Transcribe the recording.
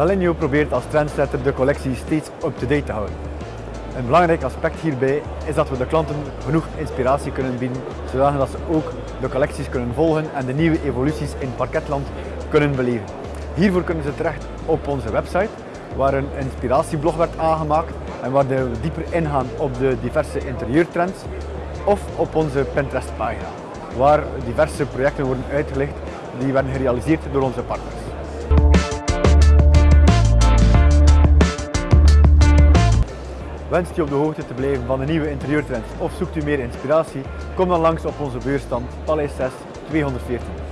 Dalinio probeert als trendsetter de collectie steeds up-to-date te houden. Een belangrijk aspect hierbij is dat we de klanten genoeg inspiratie kunnen bieden, zodat ze ook de collecties kunnen volgen en de nieuwe evoluties in parketland kunnen beleven. Hiervoor kunnen ze terecht op onze website, waar een inspiratieblog werd aangemaakt en waar we dieper ingaan op de diverse interieurtrends, of op onze Pinterest pagina, waar diverse projecten worden uitgelicht die werden gerealiseerd door onze partners. Wenst u op de hoogte te blijven van de nieuwe interieurtrends of zoekt u meer inspiratie? Kom dan langs op onze beursstand Paleis 6 214.